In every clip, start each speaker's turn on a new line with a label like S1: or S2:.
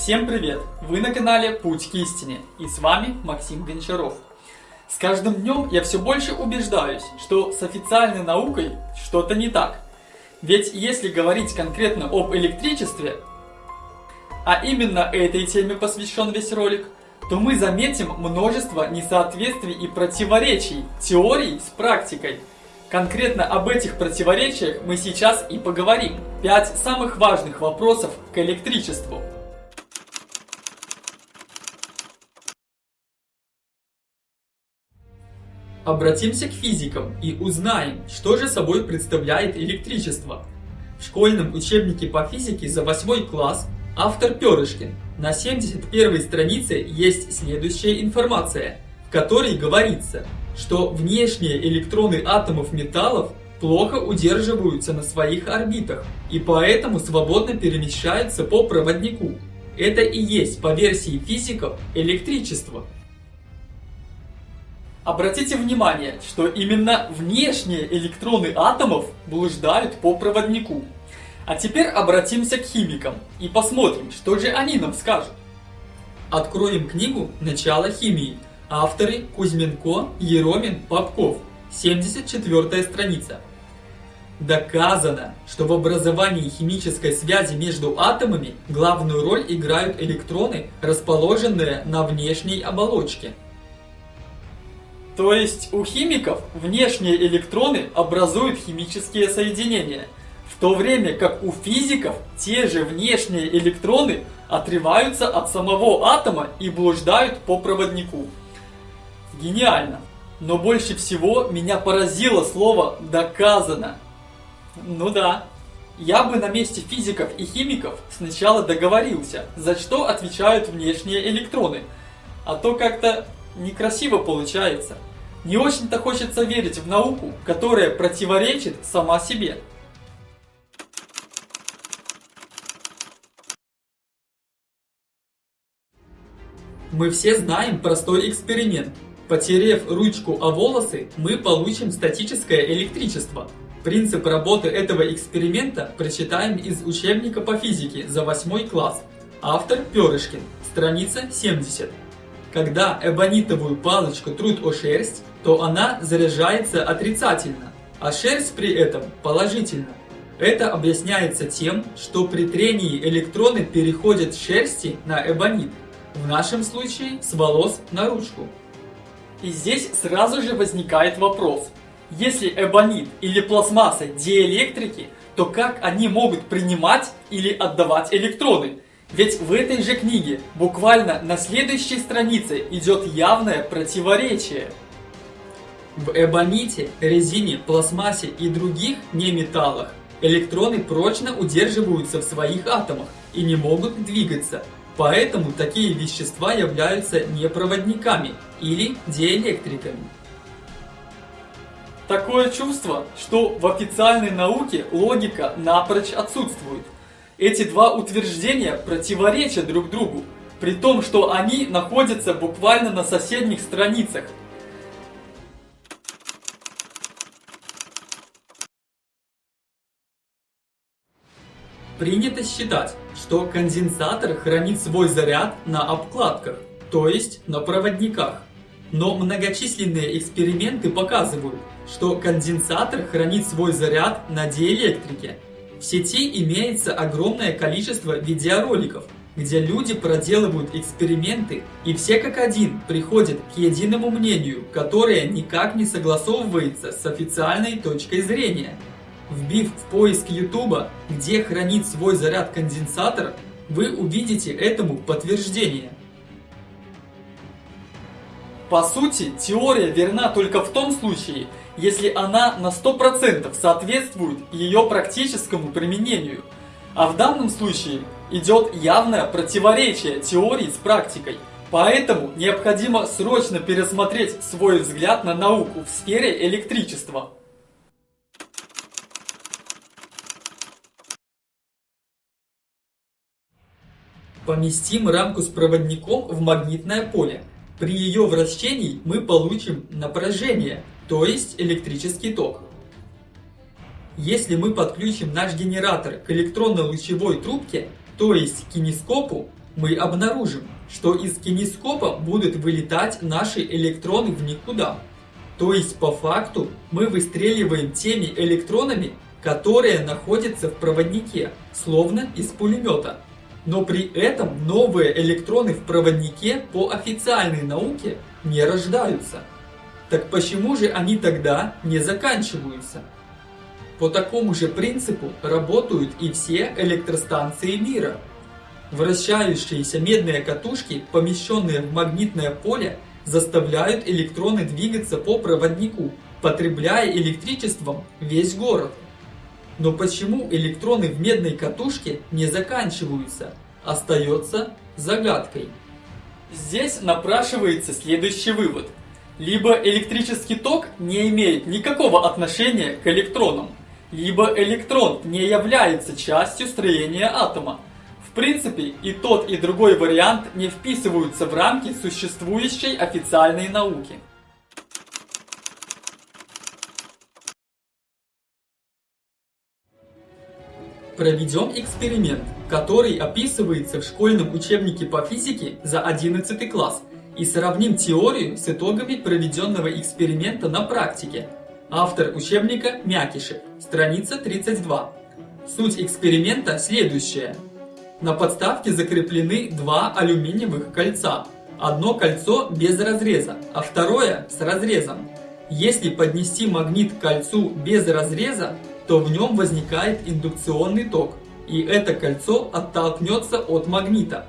S1: Всем привет! Вы на канале Путь к истине и с вами Максим Гончаров. С каждым днем я все больше убеждаюсь, что с официальной наукой что-то не так. Ведь если говорить конкретно об электричестве, а именно этой теме посвящен весь ролик, то мы заметим множество несоответствий и противоречий теорий с практикой. Конкретно об этих противоречиях мы сейчас и поговорим. Пять самых важных вопросов к электричеству. Обратимся к физикам и узнаем, что же собой представляет электричество. В школьном учебнике по физике за 8 класс автор Перышкин на 71 странице есть следующая информация, в которой говорится, что внешние электроны атомов металлов плохо удерживаются на своих орбитах и поэтому свободно перемещаются по проводнику. Это и есть, по версии физиков, электричество. Обратите внимание, что именно внешние электроны атомов блуждают по проводнику. А теперь обратимся к химикам и посмотрим, что же они нам скажут. Откроем книгу «Начало химии». Авторы Кузьменко, Еромин, Попков. 74 страница. Доказано, что в образовании химической связи между атомами главную роль играют электроны, расположенные на внешней оболочке. То есть у химиков внешние электроны образуют химические соединения, в то время как у физиков те же внешние электроны отрываются от самого атома и блуждают по проводнику. Гениально! Но больше всего меня поразило слово «доказано». Ну да, я бы на месте физиков и химиков сначала договорился, за что отвечают внешние электроны, а то как-то некрасиво получается. Не очень-то хочется верить в науку, которая противоречит сама себе. Мы все знаем простой эксперимент. Потерев ручку о волосы, мы получим статическое электричество. Принцип работы этого эксперимента прочитаем из учебника по физике за 8 класс. Автор Перышкин, страница 70. Когда эбонитовую палочку трут о шерсть, то она заряжается отрицательно, а шерсть при этом положительно. Это объясняется тем, что при трении электроны переходят с шерсти на эбонит, в нашем случае с волос на ручку. И здесь сразу же возникает вопрос. Если эбонит или пластмасса диэлектрики, то как они могут принимать или отдавать электроны? Ведь в этой же книге, буквально на следующей странице, идет явное противоречие. В эбоните, резине, пластмассе и других неметаллах электроны прочно удерживаются в своих атомах и не могут двигаться. Поэтому такие вещества являются непроводниками или диэлектриками. Такое чувство, что в официальной науке логика напрочь отсутствует – эти два утверждения противоречат друг другу, при том, что они находятся буквально на соседних страницах. Принято считать, что конденсатор хранит свой заряд на обкладках, то есть на проводниках. Но многочисленные эксперименты показывают, что конденсатор хранит свой заряд на диэлектрике, в сети имеется огромное количество видеороликов, где люди проделывают эксперименты и все как один приходят к единому мнению, которое никак не согласовывается с официальной точкой зрения. Вбив в поиск YouTube, где хранит свой заряд конденсатор, вы увидите этому подтверждение. По сути, теория верна только в том случае, если она на 100% соответствует ее практическому применению. А в данном случае идет явное противоречие теории с практикой. Поэтому необходимо срочно пересмотреть свой взгляд на науку в сфере электричества. Поместим рамку с проводником в магнитное поле. При ее вращении мы получим напряжение, то есть электрический ток. Если мы подключим наш генератор к электронно-лучевой трубке, то есть кинескопу, мы обнаружим, что из кинескопа будут вылетать наши электроны в никуда. То есть по факту мы выстреливаем теми электронами, которые находятся в проводнике, словно из пулемета. Но при этом новые электроны в проводнике по официальной науке не рождаются. Так почему же они тогда не заканчиваются? По такому же принципу работают и все электростанции мира. Вращающиеся медные катушки, помещенные в магнитное поле, заставляют электроны двигаться по проводнику, потребляя электричеством весь город. Но почему электроны в медной катушке не заканчиваются, остается загадкой. Здесь напрашивается следующий вывод. Либо электрический ток не имеет никакого отношения к электронам, либо электрон не является частью строения атома. В принципе, и тот, и другой вариант не вписываются в рамки существующей официальной науки. Проведем эксперимент, который описывается в школьном учебнике по физике за 11 класс, и сравним теорию с итогами проведенного эксперимента на практике. Автор учебника Мякишев, страница 32. Суть эксперимента следующая. На подставке закреплены два алюминиевых кольца. Одно кольцо без разреза, а второе с разрезом. Если поднести магнит к кольцу без разреза, то в нем возникает индукционный ток, и это кольцо оттолкнется от магнита.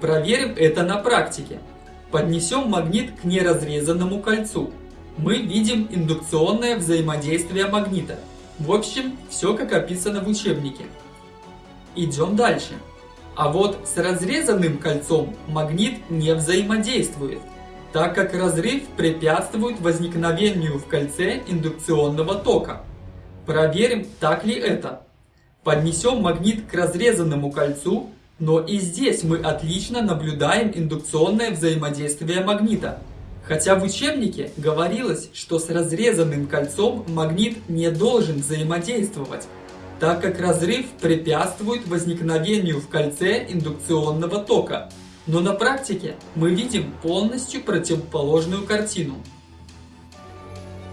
S1: Проверим это на практике. Поднесем магнит к неразрезанному кольцу мы видим индукционное взаимодействие магнита. В общем, все как описано в учебнике. Идем дальше. А вот с разрезанным кольцом магнит не взаимодействует, так как разрыв препятствует возникновению в кольце индукционного тока. Проверим, так ли это. Поднесем магнит к разрезанному кольцу, но и здесь мы отлично наблюдаем индукционное взаимодействие магнита – Хотя в учебнике говорилось, что с разрезанным кольцом магнит не должен взаимодействовать, так как разрыв препятствует возникновению в кольце индукционного тока. Но на практике мы видим полностью противоположную картину.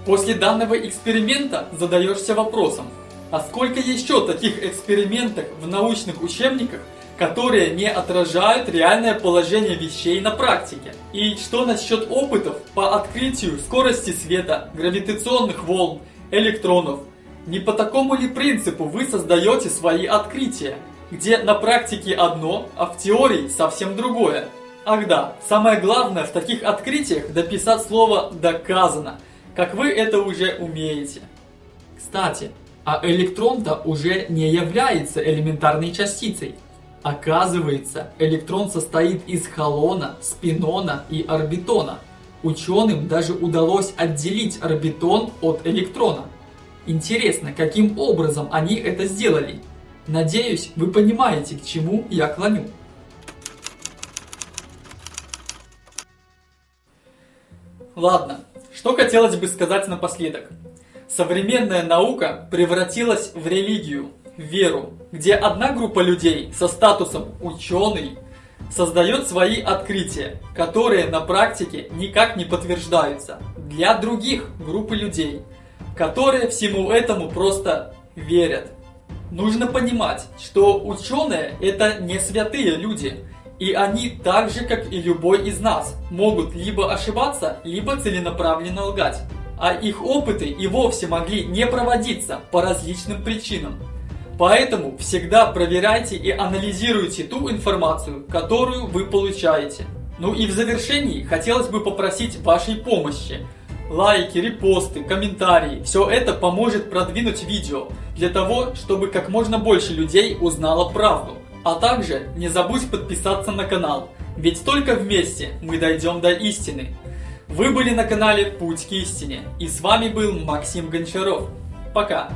S1: После данного эксперимента задаешься вопросом, а сколько еще таких экспериментов в научных учебниках которые не отражают реальное положение вещей на практике. И что насчет опытов по открытию скорости света, гравитационных волн, электронов? Не по такому ли принципу вы создаете свои открытия, где на практике одно, а в теории совсем другое? Ах да, самое главное в таких открытиях дописать слово «доказано», как вы это уже умеете. Кстати, а электрон-то уже не является элементарной частицей. Оказывается, электрон состоит из холона, спинона и орбитона. Ученым даже удалось отделить орбитон от электрона. Интересно, каким образом они это сделали? Надеюсь, вы понимаете, к чему я клоню. Ладно, что хотелось бы сказать напоследок. Современная наука превратилась в религию – веру, где одна группа людей со статусом ученый создает свои открытия, которые на практике никак не подтверждаются, для других группы людей, которые всему этому просто верят. Нужно понимать, что ученые это не святые люди, и они так же, как и любой из нас, могут либо ошибаться, либо целенаправленно лгать. А их опыты и вовсе могли не проводиться по различным причинам. Поэтому всегда проверяйте и анализируйте ту информацию, которую вы получаете. Ну и в завершении хотелось бы попросить вашей помощи. Лайки, репосты, комментарии – все это поможет продвинуть видео, для того, чтобы как можно больше людей узнало правду. А также не забудь подписаться на канал, ведь только вместе мы дойдем до истины. Вы были на канале Путь к истине, и с вами был Максим Гончаров. Пока!